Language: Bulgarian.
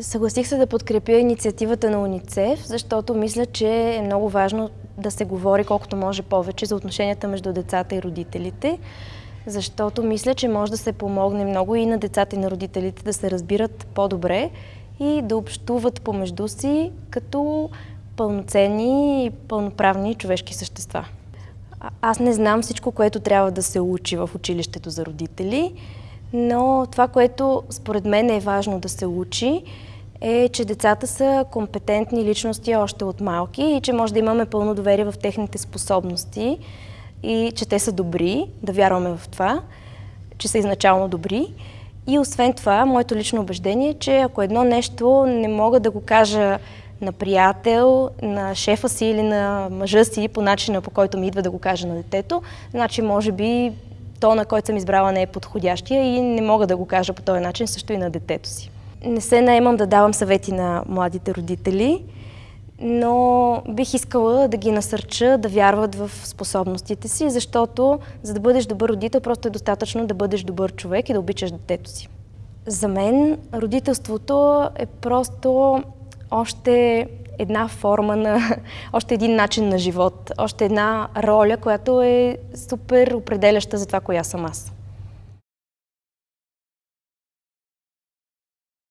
Съгласих се да подкрепя инициативата на УНИЦЕФ, защото мисля, че е много важно да се говори колкото може повече за отношенията между децата и родителите, защото мисля, че може да се помогне много и на децата и на родителите да се разбират по-добре и да общуват помежду си като пълноценни и пълноправни човешки същества. Аз не знам всичко, което трябва да се учи в училището за родители, но това, което според мен е важно да се учи, е, че децата са компетентни личности още от малки и че може да имаме пълно доверие в техните способности и че те са добри, да вярваме в това, че са изначално добри. И освен това, моето лично убеждение е, че ако едно нещо не мога да го кажа на приятел, на шефа си или на мъжа си по начина, по който ми идва да го кажа на детето, значи може би то, на който съм избрала, не е подходящия и не мога да го кажа по този начин също и на детето си. Не се наемам да давам съвети на младите родители, но бих искала да ги насърча да вярват в способностите си, защото за да бъдеш добър родител, просто е достатъчно да бъдеш добър човек и да обичаш детето си. За мен родителството е просто още една форма на, още един начин на живот, още една роля, която е супер определяща за това, коя съм аз.